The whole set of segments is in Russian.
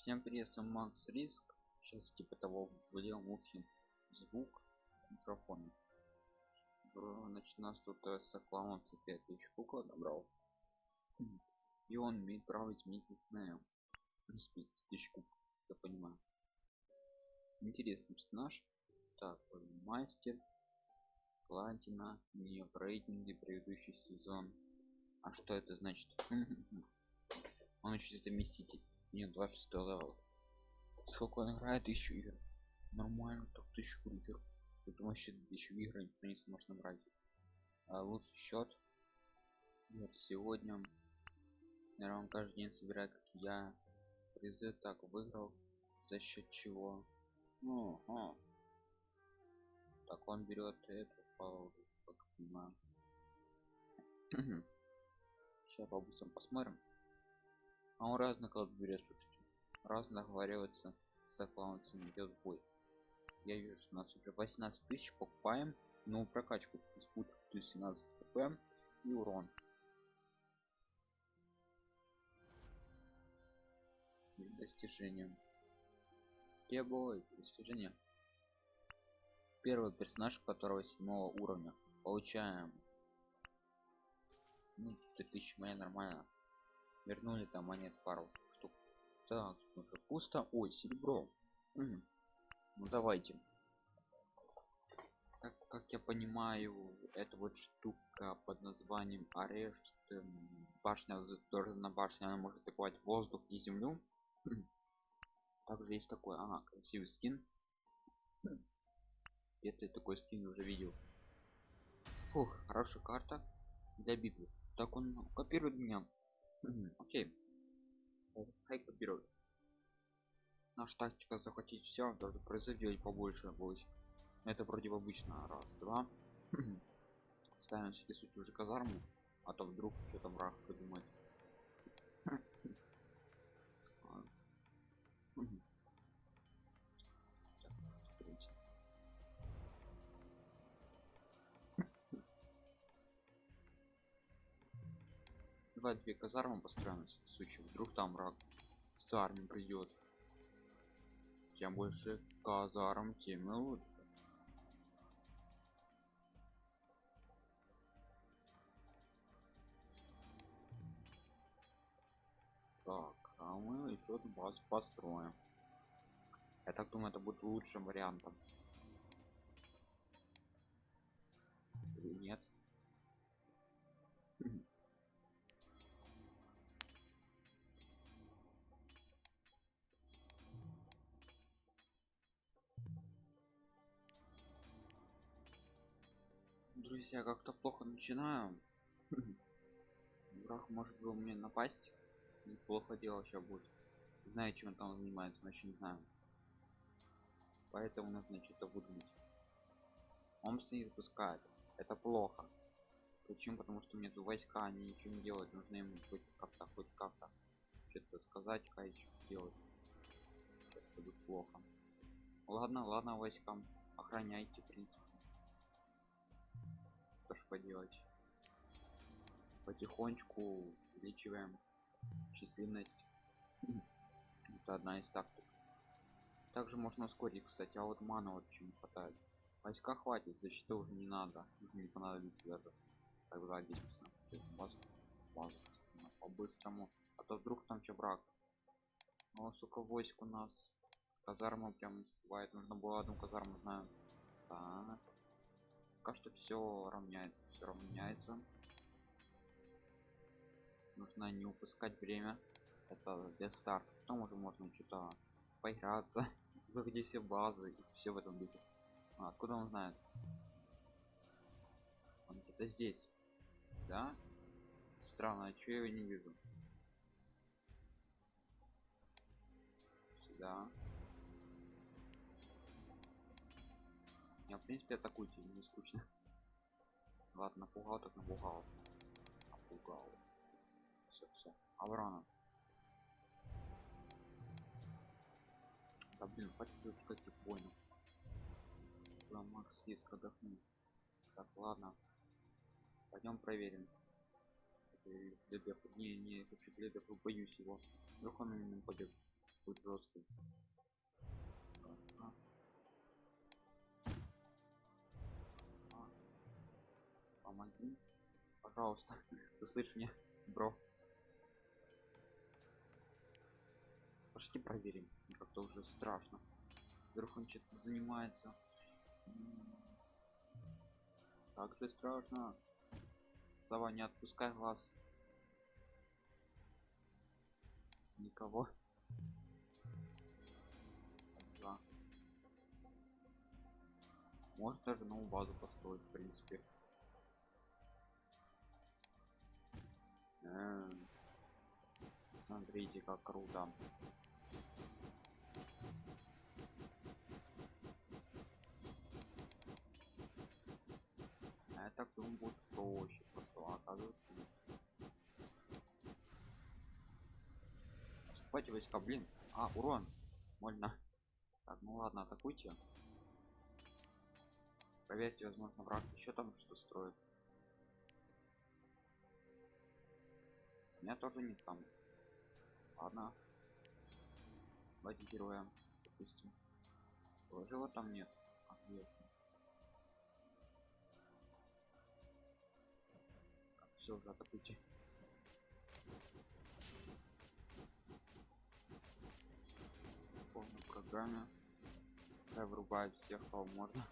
Всем привет, с вами Макс Риск. Сейчас типа того в левом ухе звук микрофона. Значит, у нас тут э, соклаунца 5000 кукла набрал. И он имеет право изменить никнейм. Из 5000 куб, я понимаю. Интересный персонаж. Так, мастер. Платина. Не в рейтинге предыдущий сезон. А что это значит? Он еще заместитель. Нет, 26 level. Сколько он играет? Тысячу игр. Нормально, так тысячу игр. Тут вообще еще игры никто не сможет набрать. А лучший счет. Вот сегодня. Наверное, он каждый день собирает, как я. Призы так выиграл. За счет чего? Ну, а. Так он берет эту паузу. Сейчас по посмотрим. А он разно как берет, слушайте. Разно договаривается с аккаунтом идет бой. Я вижу, что у нас уже 18 тысяч покупаем. Ну, прокачку спут плюс 17 хп и урон. Достижение. Требовой достижение. Первый персонаж, которого седьмого уровня. Получаем. Ну, 3000 монет нормально вернули там монет пару штук. Так уже пусто. Ой серебро. Угу. ну давайте. Как, как я понимаю это вот штука под названием арешт эм, башня на башне она может атаковать воздух и землю. Также есть такой ага красивый скин. Это такой скин уже видел. Фух, хорошая карта для битвы. Так он копирует меня окей. Хай копирует наша тактика захватить все даже призыв побольше будет. Это вроде обычно раз два ставим всякий случай уже казарму а то вдруг что-то враг придумает давай две казармы построим в случае вдруг там враг с армией придет чем больше казарм тем и лучше. Так а мы еще одну базу построим. Я так думаю это будет лучшим вариантом друзья как-то плохо начинаю. Враг может был мне напасть. Неплохо дело сейчас будет. Знаю чем он там занимается но еще не знаю. Поэтому нужно что-то выдумать он не запускает. Это плохо. Почему? Потому что нет войска они ничего не делают. Нужно им хоть как-то хоть как-то что-то сказать кай делать. Сейчас будет плохо. Ладно ладно войскам. Охраняйте в принципе что ж поделать. Потихонечку увеличиваем численность. Это одна из тактик. Также можно ускорить кстати а вот мана вообще не хватает. Войска хватит защита уже не надо. Не понадобится даже здесь базу, по-быстрому. А то вдруг там че брак ну сука войск у нас. Казарма прям бывает нужно было одну казарму знаю так пока что все равняется все равняется. Нужно не упускать время. Это для старта потом уже можно что-то поиграться заходи все базы и все в этом духе. А, откуда он знает? Он где-то здесь. Да? Странно а что я его не вижу? Сюда я в принципе атакуйте не скучно ладно напугал так напугал. Напугал. Все все аврона да блин хочу каких понял да макс риск отдохну так ладно. Пойдем проверим. Не не хочу глядов боюсь его. Вдруг он именно пойдет будет жесткий помоги пожалуйста ты слышишь меня бро. Пошли проверим как-то уже страшно. Вдруг он что-то занимается. М. как же страшно. Сова не отпускай глаз. С никого. Да. может даже новую базу построить в принципе Смотрите как круто. А я так думал будет проще просто оказывается. Отступайте войска блин. А урон. Больно. Так ну ладно атакуйте. Проверьте возможно враг еще там что строит меня тоже нет там. Ладно. Давайте героя допустим. Тоже там нет. А, нет. все уже атакуйте полной программе я вырубаю всех кого можно.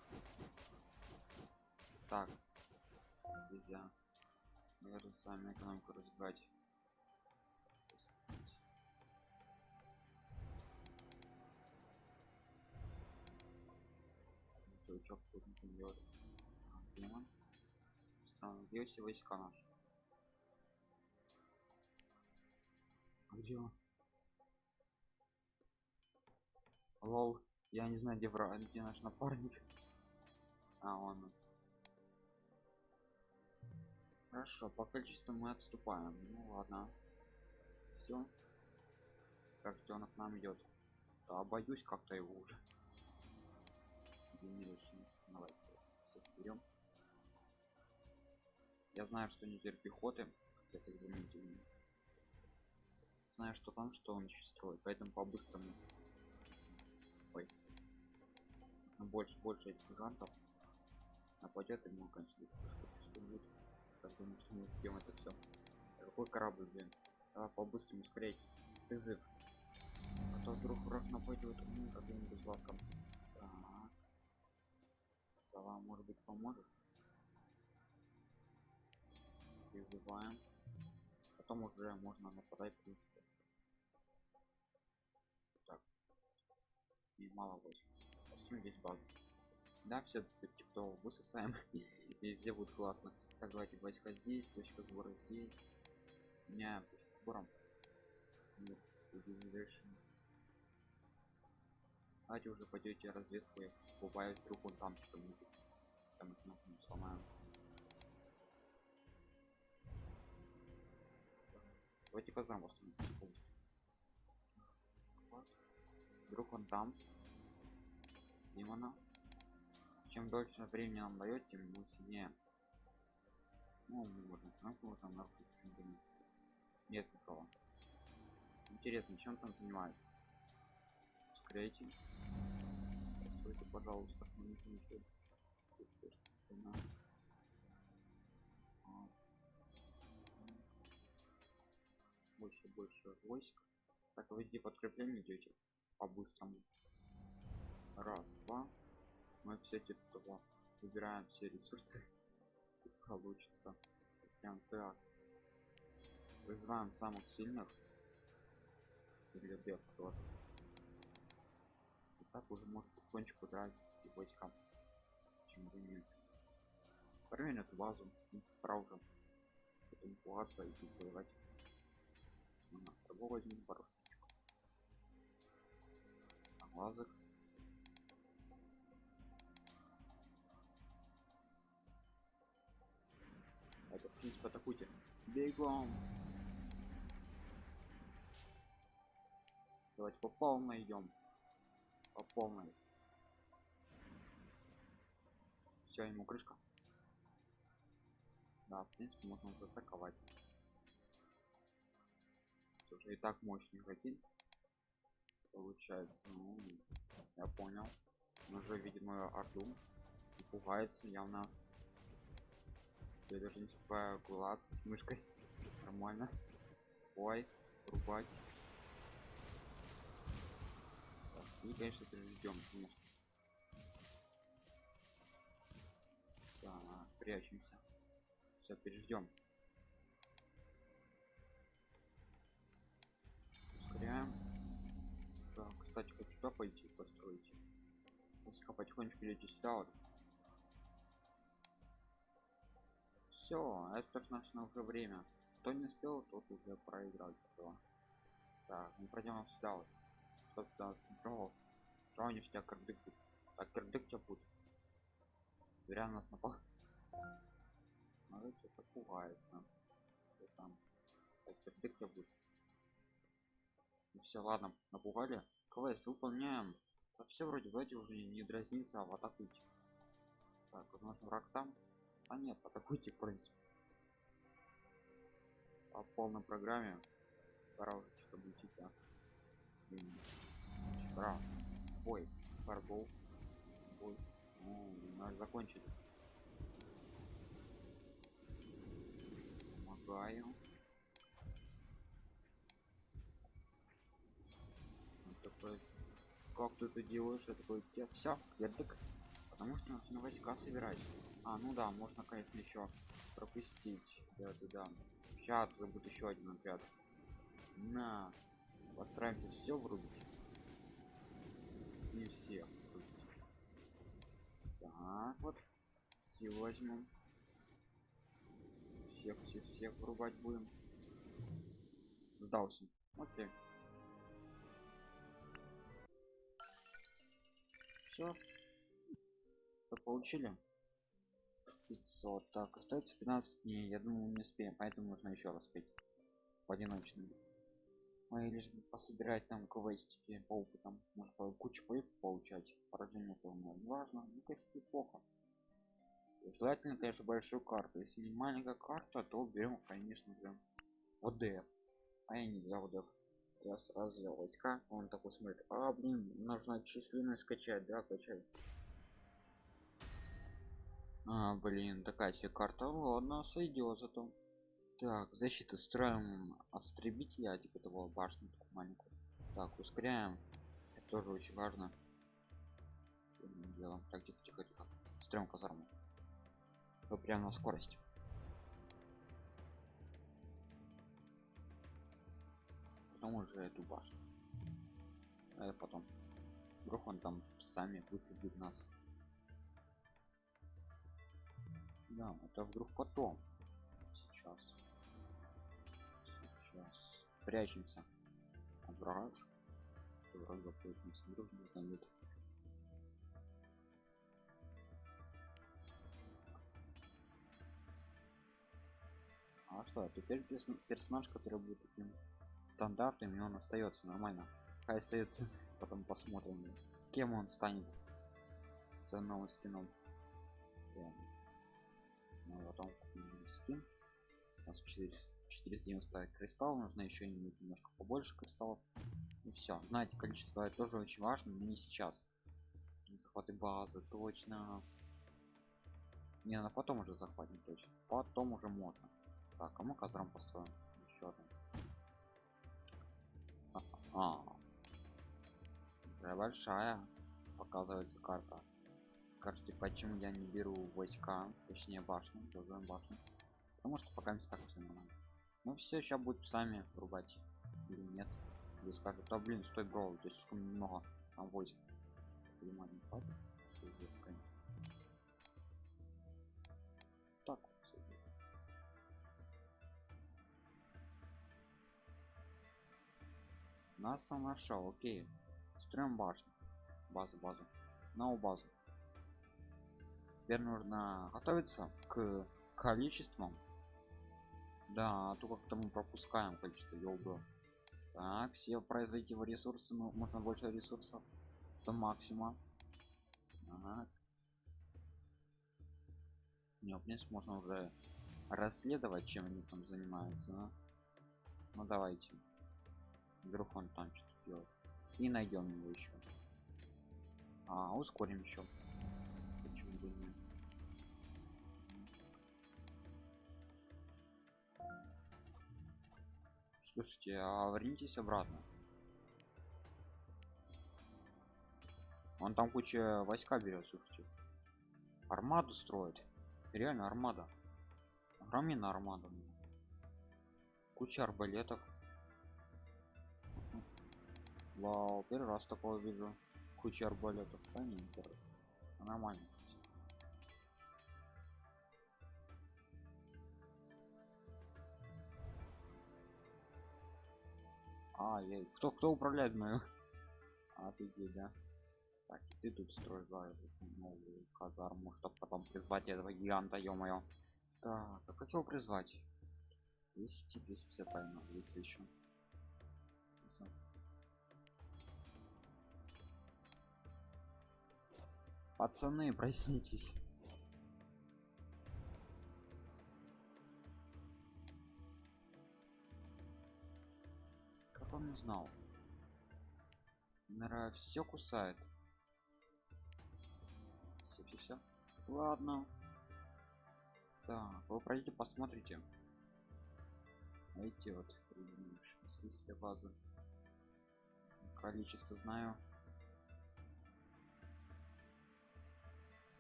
Так нельзя наверное с вами экономику развивать Тут не делает. А, демон. Все войска наши? А где он? Лол, я не знаю, где враг, где наш напарник. А, он. Хорошо, по количеству мы отступаем. Ну ладно. Все. Скажете, он к нам идет. Да, боюсь как-то его уже. Generations. Давайте всех берем. Я знаю, что не пехоты, как я так заметил. Знаю, что там, что он еще строит, поэтому по-быстрому. Ой. Больше, больше этих гигантов нападет и мы конечно немножко чувствует. Так думаю, что мы успеем это все. Какой корабль, блин? Давай по-быстрому ускоряйтесь. Призыв. А то вдруг враг нападет ну, каким-нибудь лавком. Сова, может быть, поможешь? Призываем. Потом уже можно нападать, в принципе. Так. И мало войск. Построим здесь базу. Да, все типа высосаем. и все будет классно. Так, давайте войска здесь, точка сбора здесь. Меняем точку сбора. Нет, Illuminations. Давайте уже пойдете разведку и убавить вдруг он там что-нибудь. Там нахуй сломаем. Давайте по замку полностью. Вдруг он там. Демона. Чем дольше времени нам дает, тем мы сильнее. Ну, мы можем франку там нарушить почему-то нет. Нет никого. Интересно, чем он там занимается? Ускоряйте. Постойте, пожалуйста. Цена. А. Больше, больше войск. Так, вы где подкрепление идете? По-быстрому. Раз, два. Мы все типа забираем все ресурсы. Если получится. Прям так. Вызываем самых сильных. Или бег тоже. Так уже может потихонечку драть войска. Почему бы нет? Эту базу. Ну, Пора уже. Потом пугаться и тут воевать. Ага, того возьмем порожничку. Глазок. Это, в принципе, атакуйте. Бегом. Давайте по полной идем. По полной. Все, ему крышка. Да, в принципе, можно уже атаковать. Уже и так мощный игроки. получается ну, я понял Он уже видит мою орду и пугается явно я даже не успеваю клацать мышкой нормально ой рубать И конечно ждем конечно так прячемся. Все переждем ускоряем. Так кстати хочу туда пойти построить. Если потихонечку идете сюда вот. Все это же наше уже время. Кто не успел тот уже проиграл. Так мы пройдем сюда вот чтоб туда сыграл тронешь тебя кирдык будет. Так кирдык тебя будет? Зря на нас напал? Надо что-то пугается. Что там? Так кирдык тебя будет? Ну все ладно напугали. Квест выполняем. Да все вроде вроде уже не дразнится а в атакуйте так возможно враг там. А нет атакуйте в принципе. По полной программе. Пора уже что-то будет да пора бой фарбол бой ну, надо закончились помогаю. Такой как ты это делаешь? Я такой тебе все ярдык потому что нужно войска собирать а ну да можно конечно еще пропустить. Да да да. Сейчас будет еще один отряд. На постараемся все врубить не все. Врубить. так вот. Силу возьмем. Всех всех всех врубать будем. Сдался. Окей. Все получили? 500 так остается 15 дней я думаю не успеем поэтому нужно еще раз петь. В одиночном а лишь бы пособирать там квестики по опытам. Может по кучу поев получать. Поражение полное важно. Ну конечно неплохо. Желательно конечно большую карту. Если не маленькая карта то берем конечно же ОДФ а я не взял ОДФ я сразу взял войска. Он такой смотрит а блин нужно численность скачать да качать а, блин, такая себе карта. Ладно, сойдет зато. Так, защиту строим остребителя, типа того башню такую маленькую. Так, ускоряем. Это тоже очень важно. Делаем. Так, тихо, тихо, тихо. Строим казарму. Вот прям на скорость. Потом уже эту башню. А потом. Вдруг он там сами выследит нас. Да, это вдруг потом. Сейчас. Сейчас. Прячемся. От врага. Врага прячемся. Вдруг не знает. А что, теперь персонаж, который будет таким стандартным, и он остается нормально. Хай остается, потом посмотрим, кем он станет с новым скином. Да мы потом скин у нас 490 кристалл нужно еще немножко побольше кристаллов. И все знаете количество это тоже очень важно но не сейчас. Захваты базы точно. Не на потом уже захватим точно. Потом уже можно. Так а мы казарм построим. Еще одну. А, -а. большая показывается карта. Скажите почему я не беру войска точнее башню делаем башню? Потому что пока не так все нормально ну все сейчас будет сами рубать или нет? Или скажут да блин стой бро здесь слишком много там войск так нас сам нашел окей. Строим башню. Базу базу. На базу. Теперь нужно готовиться к количествам да а то как-то мы пропускаем количество елбы так все производите ресурсы ну, можно больше ресурсов до максимума так. не в принципе можно уже расследовать чем они там занимаются да? ну давайте. Вдруг он там что-то делает. И найдем его еще а ускорим еще слушайте а вернитесь обратно. Он там куча войска берет слушайте. Армаду строит реально армада. Огроменная армада. Куча арбалетов. Вау первый раз такое вижу. Куча арбалетов. Да не нормально а я кто кто управляет мою офигеть да. Так и ты тут строишь да, новую казарму чтобы потом призвать этого гиганта ё-моё. Так а как его призвать? 200 250 правильно улица еще пацаны проснитесь он знал. Наверное, все кусает. Все все все ладно. Так вы пройдите посмотрите. Эти вот для базы. Количество знаю.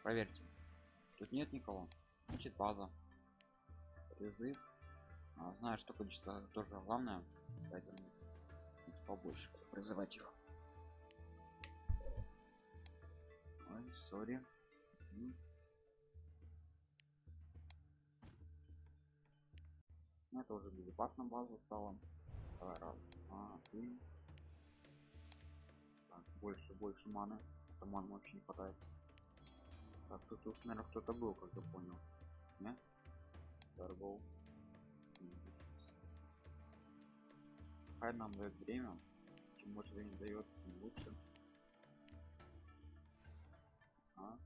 Проверьте. Тут нет никого. Значит база. Призыв а, знаю что количество тоже главное поэтому побольше призывать их. Ой сори. Это уже безопасно база стала. Давай, раз два три. Так, больше больше маны. Там маны вообще не хватает. Так тут, тут наверное кто-то был как я понял. Не торгов хай нам дает время. Чем может не дает тем лучше. А?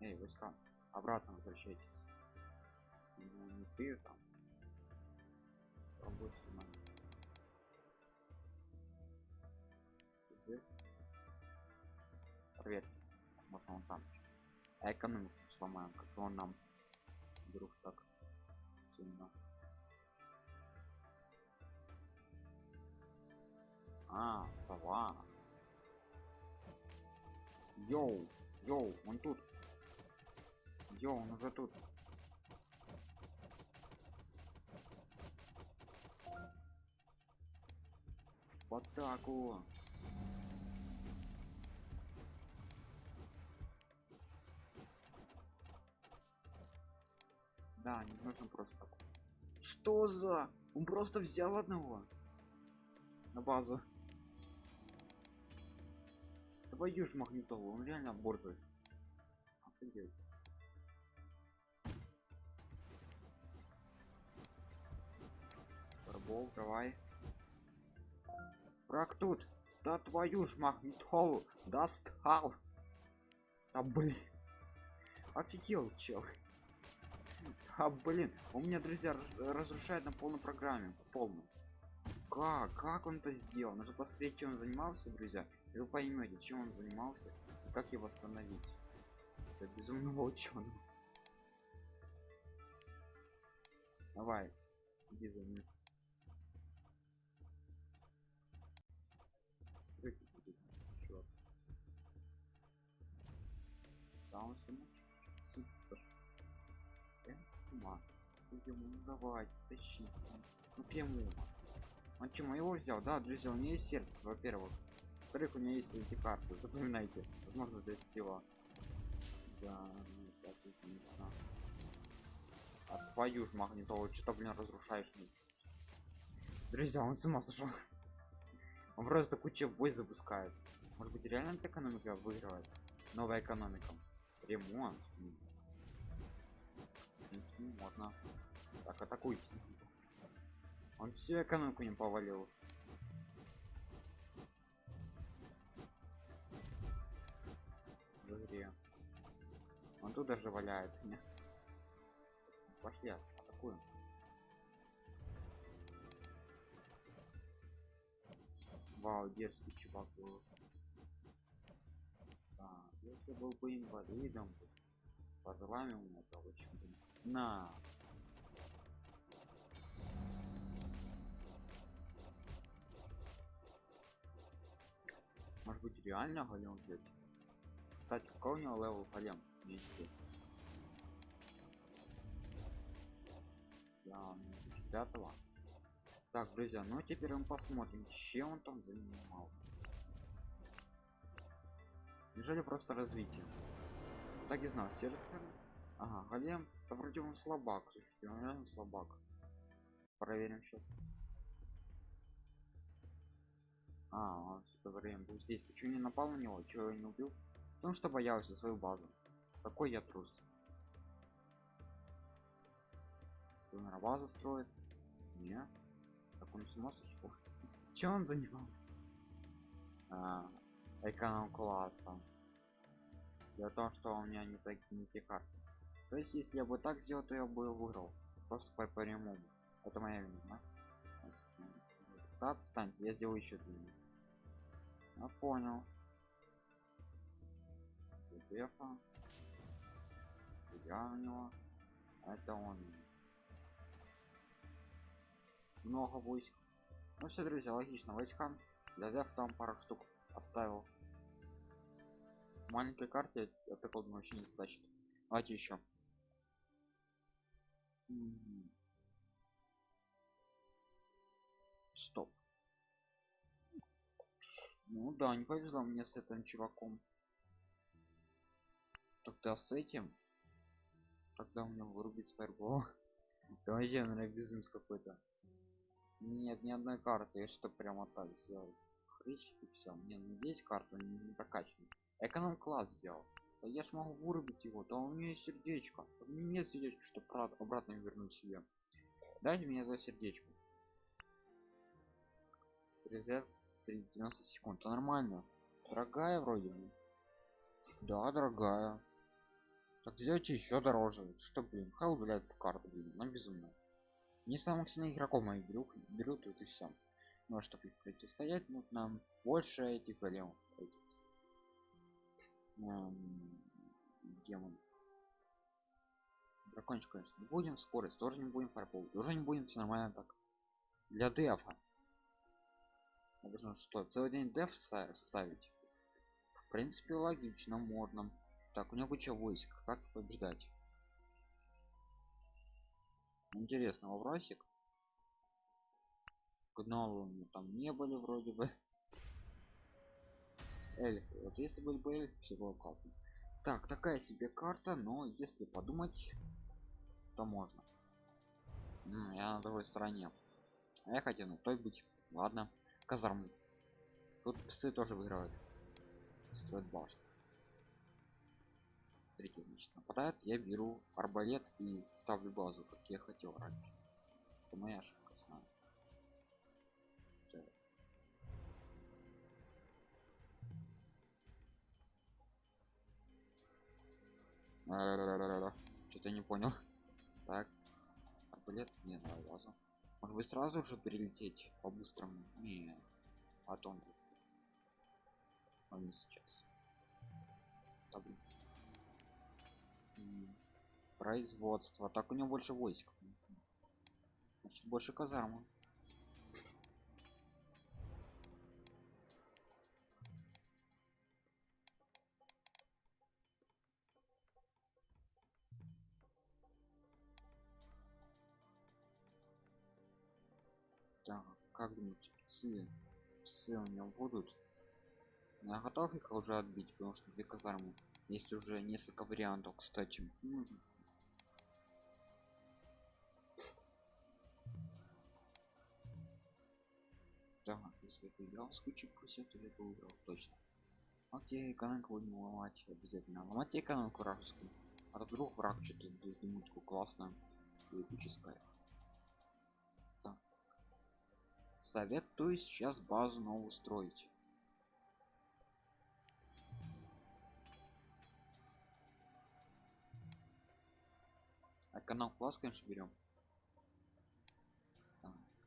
эй войска обратно возвращайтесь. Ну, не ты там. Работе проверьте можно он там. А экономику сломаем как он нам вдруг так сильно а сова йоу йоу он тут. Йоу он уже тут. В атаку да не нужно просто. Что за? Он просто взял одного на базу твою ж магнитолу он реально борзый Офигеть. Фарбол, давай Враг тут. Да твою ж магнитолу достал. Да блин. Офигел, чел. Да блин. У меня, друзья, разрушает на полной программе. Полную. Как? Как он это сделал? Нужно посмотреть, чем он занимался, друзья. И вы поймете, чем он занимался и как его восстановить. Это безумного ученого. Давай. Иди за мной. он сама супер с ума Идем, ну давайте тащите ну прямую он чему его взял да друзья у меня есть сердце во-первых во-вторых у меня есть эти карты запоминайте. Возможно для сила да так, а твою ж магнитолу что-то блин разрушаешь друзья он с ума сошел он просто куча бой запускает. Может быть реально экономика выигрывает? Новая экономика. Ремонт. Можно. Так атакуйте. Он всю экономику не повалил в игре он тут даже валяет Нет. пошли атакуем Вау, дерзкий чувак был. Да, если был бы инвалидом, по делам у меня бы- На. Может быть реально голем взять? Кстати, какой у него level? Мне интересно. Да, он пятого. Так, друзья, ну теперь мы посмотрим, чем он там занимался. Неужели просто развитие? Так и знал, сердце. Ага, голем. Да вроде он слабак. Слушайте, он реально слабак. Проверим сейчас. А, он все это время был здесь. Почему не напал на него? Чего я не убил? Потому что боялся свою базу. Какой я трус. Наверное, база строит. Не. Так он с ума сошел. Чем он занимался? А, эконом класса. Дело в что у меня не, так, не те карты. То есть, если я бы так сделал, то я бы выиграл. Просто по прямому. Это моя вина. Да, отстаньте, я сделаю еще длиннее. Я понял. Дефа. Я у него. Это он. Много войск. Ну все, друзья, логично. Войска. Для дефа там пару штук оставил. В маленькой карте это код вообще не стачит. Давайте еще. М. Стоп. Ну да, не повезло мне с этим чуваком. Тогда с этим. Тогда у меня вырубить фаербол. Давайте, безумец какой-то. Нет, ни одной карты, я что прямо так сделал. Хрыч и все. Мне ну, есть карта, не, не прокачан. Эконом класс сделал. Да я ж могу вырубить его, да у меня есть сердечко. У меня нет сердечка, чтобы обратно вернуть себе. Дайте мне это сердечко. Резерв 3, 90 секунд. Это нормально. Дорогая вроде бы. Да, дорогая. Так сделайте еще дороже. Что, блин, хал, блядь, по карту, блин, на безумно. Не самых сильных игроков моих берут, берут тут и все. Ну а чтобы их противостоять, нужно больше этих големов. Эм, демон. Дракончик, конечно, не будем. Скорость тоже не будем. Фарпол тоже не будем. Все нормально так. Для дефа. Нужно что, целый день деф ста- ставить? В принципе, логично, можно. Так, у него куча войск. Как побеждать? Интересно, вопросик. Гнолы там не были вроде бы. Эльфы. Вот если были бы эльфы, все было классно. Так, такая себе карта, но если подумать, то можно. М, я на другой стороне. А я хотел на той быть. Ладно. Казарму. Тут псы тоже выиграют. Строят башню. Смотрите, значит, нападает, я беру арбалет и ставлю базу, как я хотел раньше. Это моя ошибка, знаю. Что-то не понял. Так. Арбалет не на базу. Может быть сразу же перелететь по-быстрому? Не. Потом. А не сейчас. Да, блин. Производство. Так у него больше войск. Значит, больше казармы. Так, как думаете, псы, псы у него будут? Я готов их уже отбить, потому что две казармы. Есть уже несколько вариантов, кстати. Так, если я поиграл с кучей прусет, то я выиграл точно. Окей, экономику будем ломать обязательно. Ломать экономику вражескую. А то вдруг враг что-то минутку классно эпическое. Так. Советую сейчас базу новую строить. Канал класс, конечно, берем.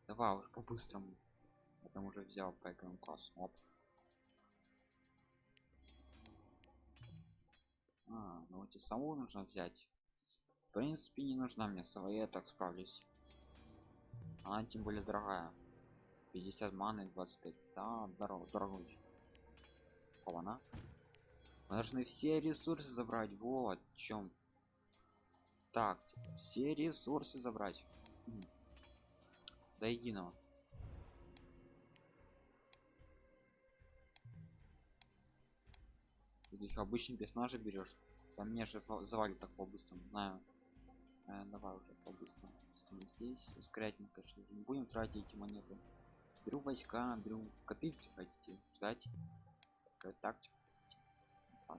Давай уж по-быстрому. там уже взял по эконом классу оп. А, ну эти саму нужно взять. В принципе не нужна мне своя я так справлюсь. Она тем более дорогая. 50 маны 25 да дорого дорого она. Мы должны все ресурсы забрать. Вот в чем так все ресурсы забрать. До единого. Их обычный персонажа берешь. Там мне же завалит так по быстрому знаю э, давай уже по быстрому здесь. Ускорять мы конечно не будем тратить эти монеты. Беру войска беру копить хотите ждать? Тактика. А,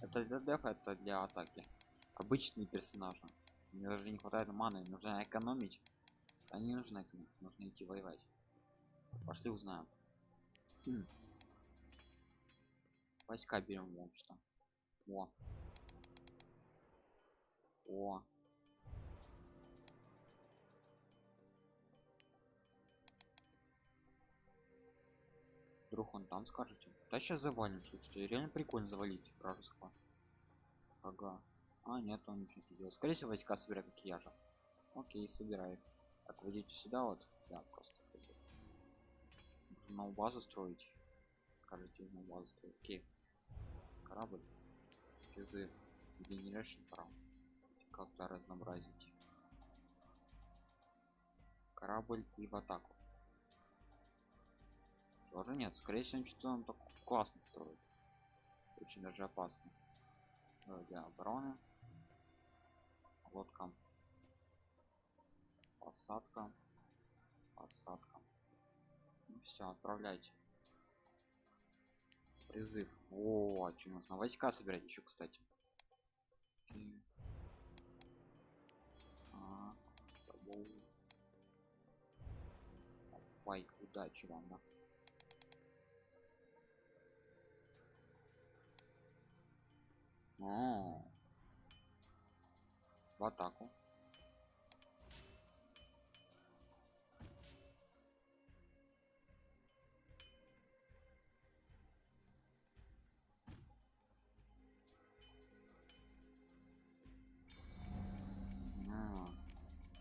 это для дефа это для атаки обычные персонажи. Мне даже не хватает маны нужно экономить. А не нужно нужно идти воевать. Пошли узнаем. Хм. войска берем вот что. О. О. Вдруг он там скажете да сейчас завалим слушайте реально прикольно завалить вражеского. Ага а нет он ничего не делает. Скорее всего войска собирает как я же. Окей собирает так выйдите сюда вот. Я просто на базу строить. Скажите на базу строить. Окей. Корабль. Призыв генерашн прав. Как-то разнообразить. Корабль и в атаку. Тоже нет. Скорее всего что-то он так классно строит. Очень даже опасно. Для обороны лодка. Посадка. Посадка. Ну все отправляйте. Призыв о а чем нужно войска собирать еще кстати. Ой, удачи вам да? О, в атаку.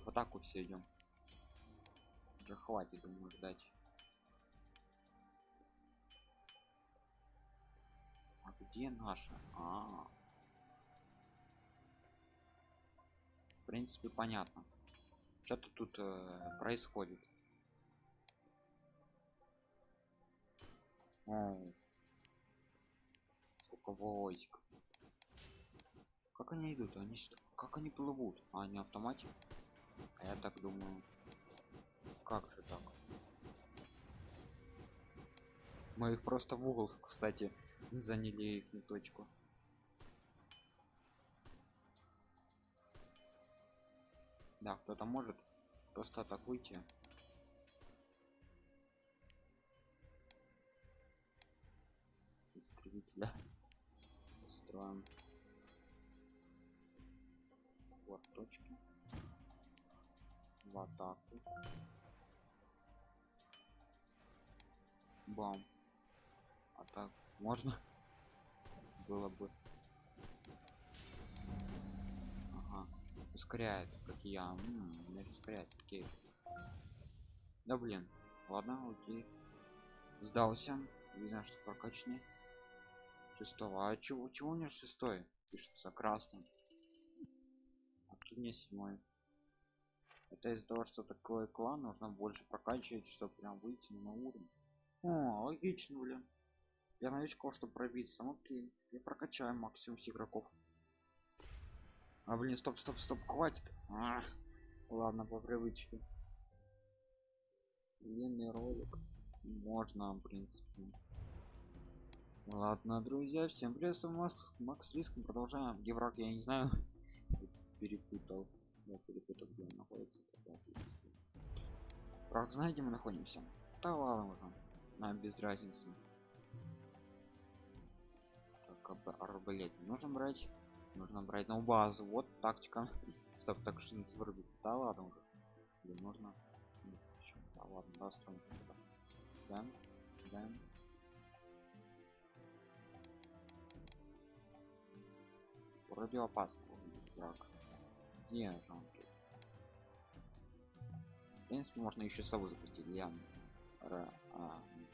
В атаку все идем. Уже хватит думаю ждать. А где наша? А, -а, -а. Принципе понятно. Что-то тут э, происходит. Сколько войск. Как они идут? Они как они плывут? А они автомате а я так думаю. Как же так? Мы их просто в угол кстати заняли их точку кто-то может просто атакуйте истребителя строим. Вот точки. В атаку. Бам. А можно? Было бы ускоряет как я М -м, ускоряет окей да блин ладно окей сдался видно что прокачанный шестого а чего чего у меня шестой пишется красным а тут мне седьмой это из-за того что такой клан нужно больше прокачивать чтобы прям выйти на уровень о, логично, блин. Я новичков, чтобы пробиться. Окей. Я прокачаю максимум с игроков. А блин, стоп, стоп, стоп, хватит. А, ладно, по привычке. Длинный ролик. Можно, в принципе. Ладно, друзья, всем привет, с Макс, Макс Риском. Продолжаем. Где враг, я не знаю. Перепутал. Я перепутал, где он находится. Враг, знаете, мы находимся. Да ладно уже нам без разницы так арбалет нужно брать нужно брать на базу вот тактика стоп так что вырубить да ладно уже Или можно да ладно да, Даем, даем. Вроде опасно. Так. Где же он тут? В принципе, можно еще сову запустить для ра, а, не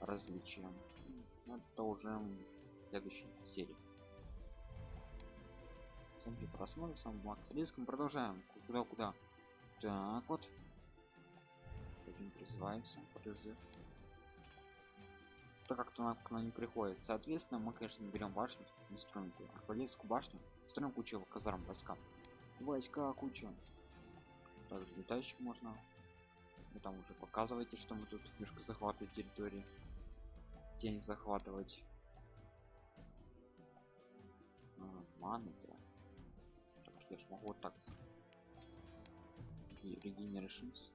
различия. Ну, это уже в следующей серии. Всем просмотр, сам Макс Риском. Продолжаем. Куда, куда? Так вот. Один призывается. Призыв. Что как-то она не приходит. Соответственно, мы, конечно, берем башню, не строим арбалетскую башню, строим кучу казарм войска. Войска куча. Также летающих можно. Вы там уже показываете, что мы тут немножко захватывать территории. Тень захватывать. А, маны, Так, я ж могу вот так. И регенеришнс.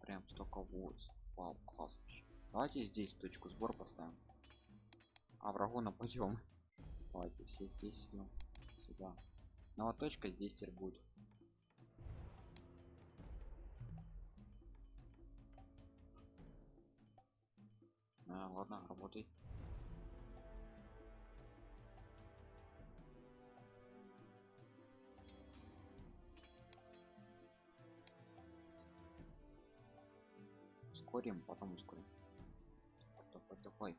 прям столько войс вау класс вообще. давайте здесь точку сбор поставим а врагу нападем давайте все здесь ну, сюда но вот точка здесь теперь будет а, ладно работай. Ускорим потом ускорим. Такой такой?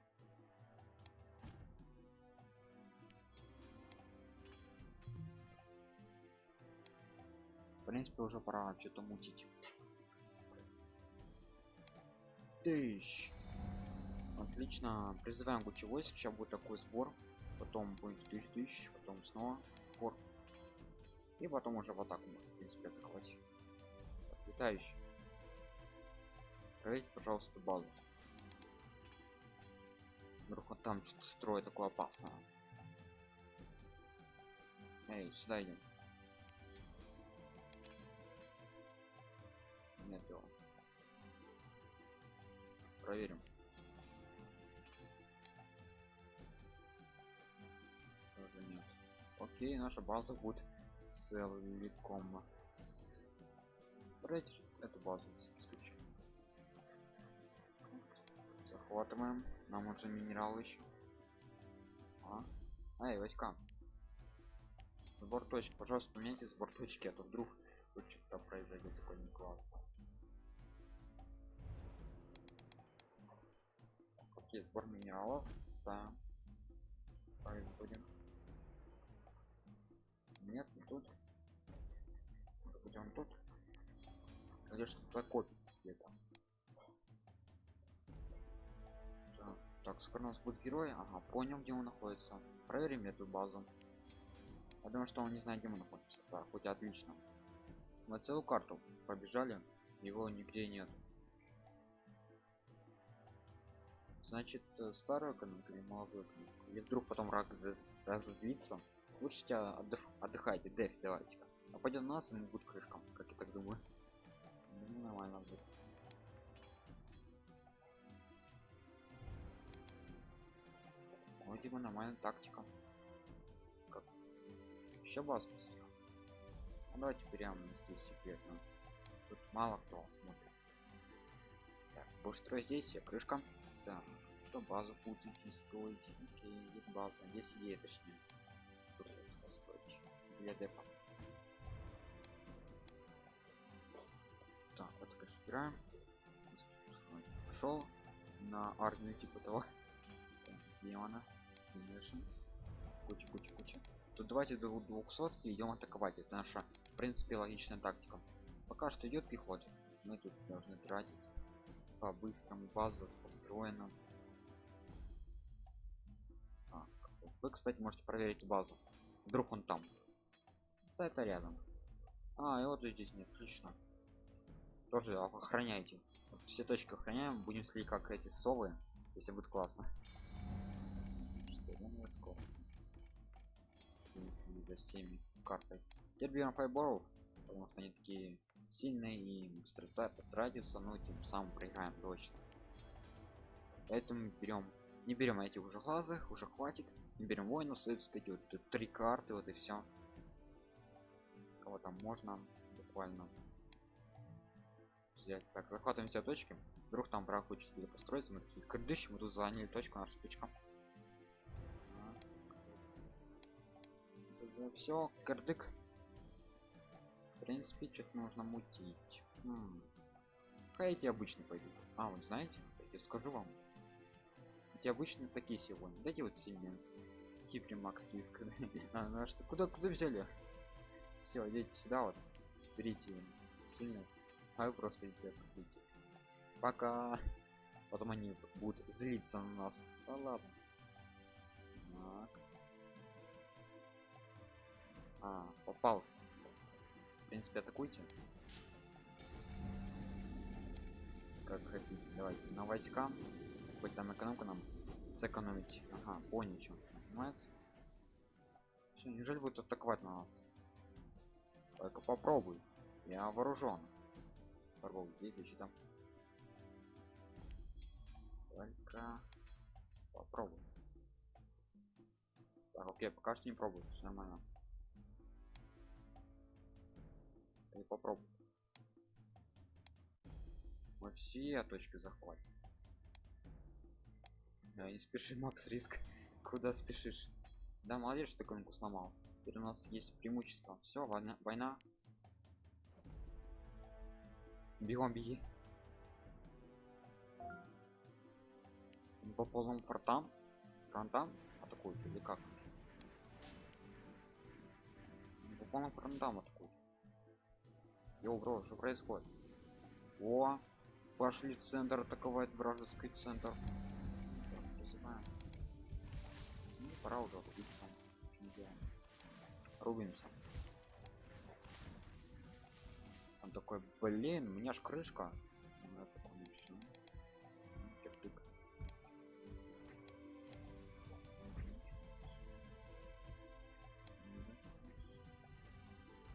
В принципе уже пора что-то мутить. Тысяч отлично. Призываем кучу войск сейчас будет такой сбор потом будет тысяч тысяч потом снова сбор. И потом уже в атаку может в принципе атаковать летающий проверьте пожалуйста базу. Вдруг он там что-то строит такое опасное. Эй сюда идем. Нет его. Проверим окей наша база будет целиком. Проверьте эту базу захватываем. Нам уже минерал еще а? эй войска. Сбор точек. Пожалуйста поменяйте сбор точки а то вдруг что-то произойдет такой не классно окей сбор минералов. Ставим. Производим тут. Может быть он тут? Или что-то копится где-то так скоро у нас будет герой. Ага понял где он находится. Проверим эту базу. Я думаю что он не знает где мы находимся. Так хоть отлично. На целую карту побежали его нигде нет. Значит э, старую экономику или молодую экономику? Или вдруг потом рак разозлится лучше тебя отдых, отдыхайте деф давайте а пойдет нас ему будет крышкам как я так думаю. Ну, нормально будет. Вроде бы нормальная тактика. Как? Еще бас а давайте прямо здесь секретно тут мало кто смотрит. Так больше строить здесь крышка. Так что базу путайте строить? Окей есть база. Есть идея точнее построить для дефа так вот так собираем шел на армию типа того демона Nations. Куча, куча, куча. Тут давайте до 200 идем атаковать. Это наша, в принципе, логичная тактика. Пока что идет пехота. Мы тут должны тратить по быстрому база построена. Так. Вы, кстати, можете проверить базу. Вдруг он там. Да, это рядом. А, и вот здесь нет, отлично. Тоже охраняйте. Все точки охраняем, будем следить как эти совы, если будет классно если за всеми картой теперь берем файборов потому что они такие сильные и быстро радиуса но тем самым проиграем точно поэтому берем не берем этих уже глазах уже хватит не берем воинов следует эти вот три карты вот и все кого там можно буквально взять. Так захватываем все точки. Вдруг там враг хочет построиться. Мы такие кырдыщ мы тут заняли точку наша точка все кырдык в принципе что-то нужно мутить. М Какая эти обычно пойдут а вот знаете я скажу вам. Эти обычно такие сегодня дайте вот сильные хитрый макс риск а, ну, а что куда куда взяли? Все идите сюда вот берите сильно. А вы просто идите пока. Потом они будут злиться на нас. Да ладно. Так. а попался. В принципе атакуйте. Как хотите. Давайте на войска. Хоть там экономку нам сэкономить. Ага понял чем занимается. Все неужели будет атаковать на нас? Только попробуй. Я вооружен попробуй здесь защита только попробуй. Так окей пока что не пробую. Все нормально. И попробуй. Мы все точки захватим. Да не спеши макс риск куда спешишь. Да молодец что такой сломал. Теперь у нас есть преимущество. Все война, война. бегом беги. По полным фронтам фронтам? Атакуют или как? По полным фронтам атакуют. Йоу, бро, что происходит? О пошли центр атаковать вражеский центр пора уже рубиться рубимся. Он такой блин у меня ж крышка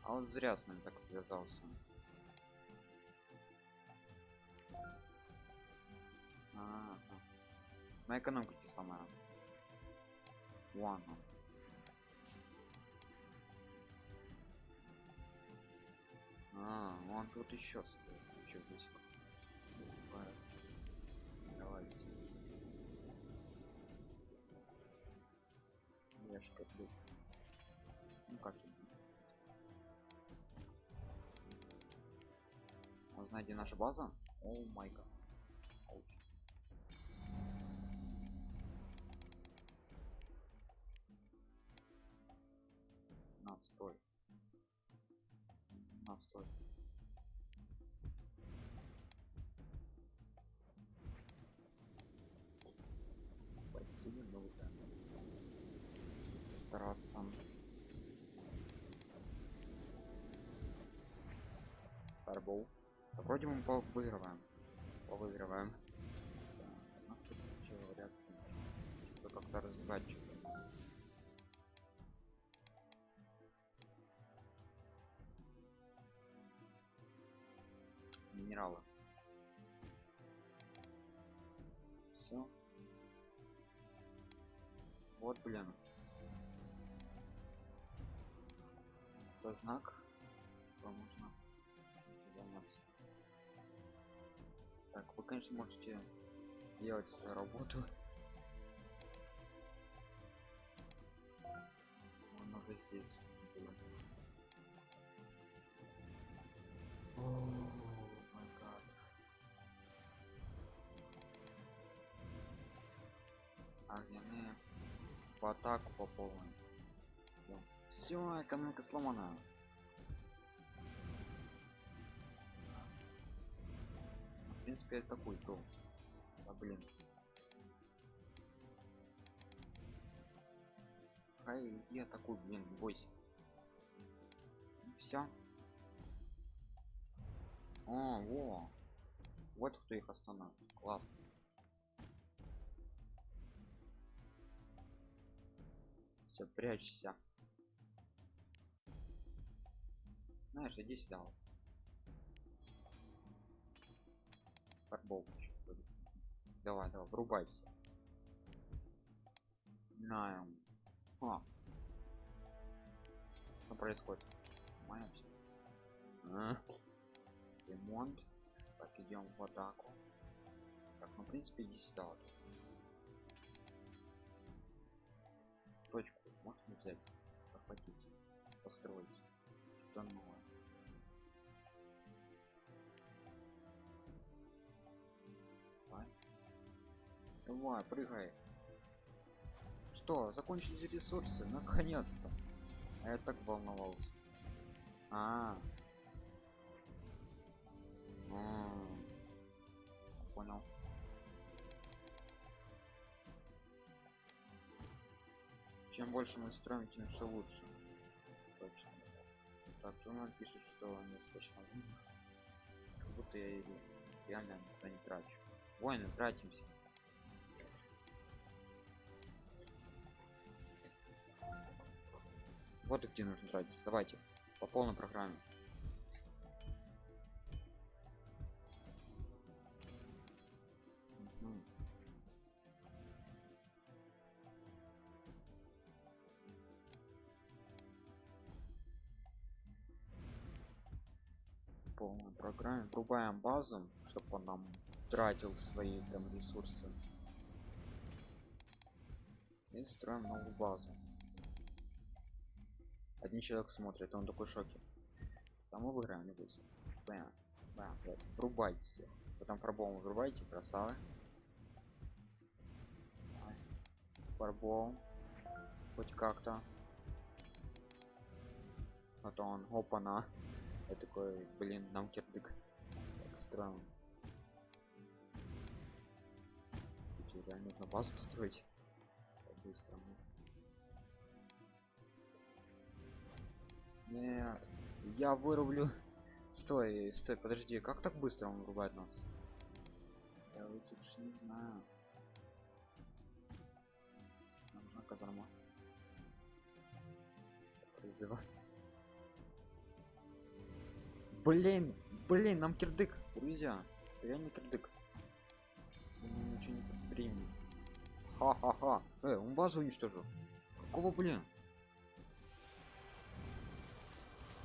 а он зря с нами так связался. А -а -а. на экономку сломаем ладно а он тут еще стоит. Еще близко давайте я как бы ну как знаете наша база? О май гад стараться Фарбол. Вроде мы выигрываем. Выигрываем. Да, у нас тут вообще вариации. Что как-то разбивать что-то. Минералы. Все. Вот, блин. Это знак. Нужно заняться. Так, вы, конечно, можете делать свою работу. Он уже здесь. Огненные в атаку по полной. Все, экономика сломана. принципе такой то а блин. Ай где такой блин бойся. Все о во. Вот кто их остановил класс. Все прячься знаешь иди сюда. Фарбол давай давай врубайся на а. что происходит? Занимаемся а? ремонт. Так идем в атаку. Так ну в принципе иди сюда вот. точку можно взять захватить построить. Что новое давай прыгай. Что закончились ресурсы? Наконец-то. А я так волновался. А, -а, -а. понял. Чем больше мы строим тем все лучше. Точно. Так то он пишет что он достаточно как будто я реально никуда не трачу. Воины тратимся вот где нужно тратиться. Давайте по полной программе. Полной программе. Врубаем базу чтобы он нам тратил свои там ресурсы. И строим новую базу один человек смотрит он такой шоке. Там выиграем бойся. Бам, бам, вот. врубайте все потом фарбом врубайте красавы. Фарбом хоть как-то. Потом опа на я такой блин нам кирдык. Так странно. Кстати, реально нужно базу построить быстро нет я вырублю. Стой стой подожди как так быстро он вырубает нас? Я вот уж не знаю. Нам нужна казарма. Призывать блин блин нам кирдык друзья. Реально кирдык. Если мы ха-ха-ха. Э, он базу уничтожил. Какого блин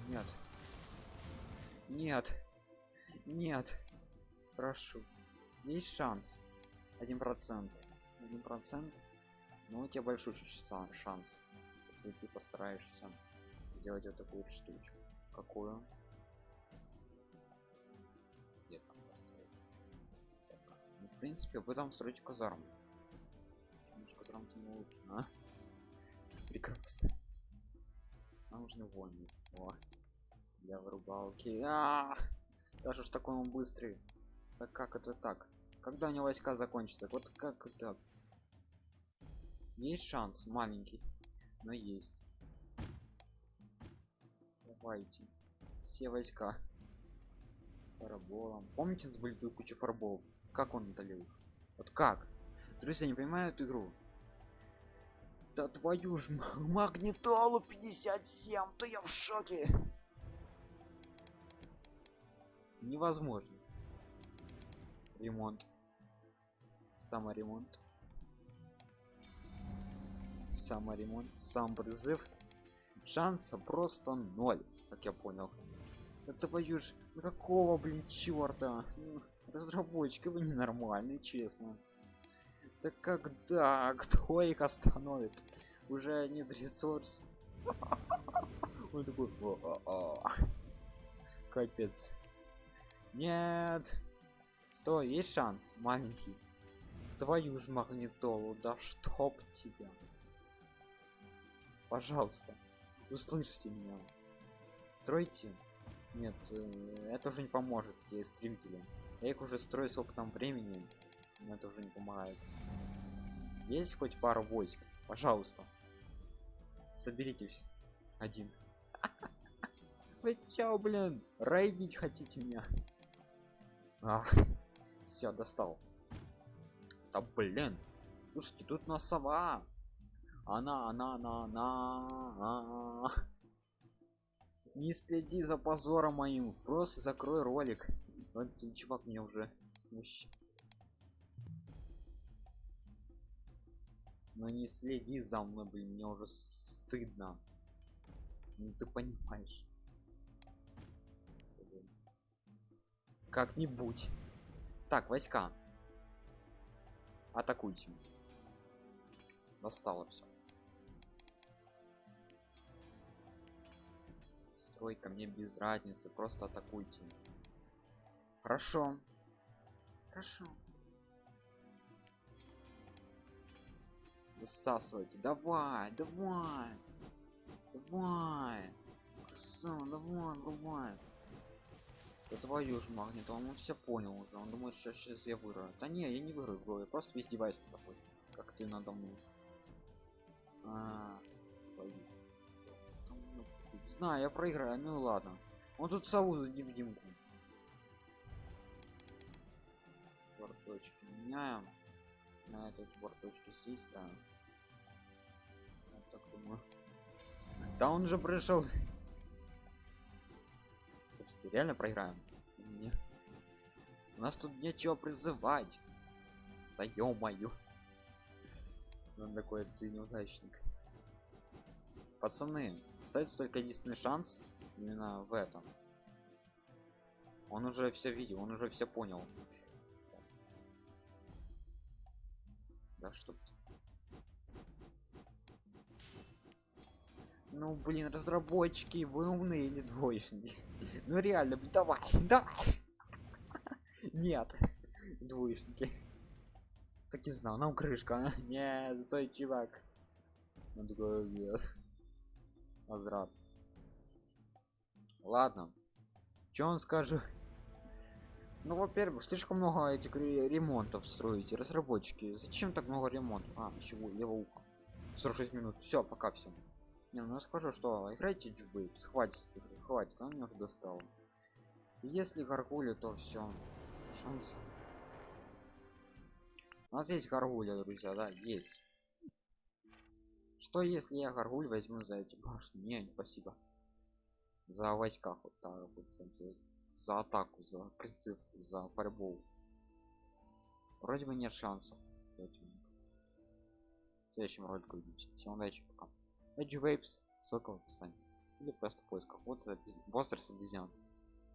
нет. Нет. Нет. Прошу. Есть шанс. Один процент. Один процент. Но у тебя большой шанс. Если ты постараешься сделать вот такую штучку. Какую? Где там построить ну, в принципе вы там строите казарму. Немножко там не лучше а? прекрасно. Нам нужны войны. О, для вырубалки а -а -а! даже ж такой он быстрый. Так как это так? Когда у него войска закончатся? Вот как это? Есть шанс маленький но есть. Давайте. Все войска. Фарболом помните были тут куча фарбов как он удалил вот как? Друзья не понимают игру? Да твою ж магнитолу 57 то я в шоке невозможно. Ремонт. Саморемонт. Саморемонт. Сам призыв. Шанса просто ноль как я понял. Это боюсь ну какого блин черта разработчики вы ненормальные честно. Да когда? Кто их остановит? Уже нет ресурс. Он такой капец нет. Стой есть шанс маленький. Твою ж магнитолу да чтоб тебя. Пожалуйста услышьте меня. Стройте. Нет э, это уже не поможет эти стремители я их уже строю сколько там времени но это уже не помогает. Есть хоть пару войск? Пожалуйста. Соберитесь один. Вы чё блин? Рейдить хотите меня Ах, все достал. Да блин слушайте тут на сова. Она она она она не следи за позором моим просто закрой ролик. Вот чувак меня уже смущает. Но не следи за мной блин мне уже стыдно. Ну ты понимаешь как-нибудь. Так войска. Атакуйте. Достало все стройка мне без разницы просто атакуйте. Хорошо. Хорошо. Высасывайте. Давай давай. Давай. Красава, давай давай да твою ж магнит он все понял уже. Он думает что сейчас я выиграю. Да не я не выиграю бро, я просто издеваюсь над тобой как ты надо мной. А, твою. Ну, знаю я проиграю ну и ладно. Он тут сову невидимку. Борточки меняем. На этот борточки здесь ставим я так думаю. Да он же пришел Слушайте, реально проиграем? Не. у нас тут нечего призывать. Да ё-моё. Он такой ты неудачник. Пацаны остается только единственный шанс именно в этом. Он уже все видел он уже все понял. Да что ну блин разработчики вы умные или двоечники. Ну реально давай давай. Нет двоечники. Так и знал нам крышка а? не стой чувак. Он такой нет возврат. Ладно. Что он скажу ну во-первых слишком много этих ремонтов строите разработчики. Зачем так много ремонтов? А чего лево ухо 46 минут. Все пока всем не ну скажу что играйте джвейпс хватит хватит он меня уже достал. Если гаргули то все шанс. У нас есть гаргуля друзья да есть. Что если я гаргуль возьму за эти башни? Не спасибо. За войска вот так вот за, атаку за призыв за борьбу. Вроде бы нет шансов. В следующем ролике увидимся. Всем удачи пока Edge Vapes, ссылка в описании. Или просто в поисках возраст обезьян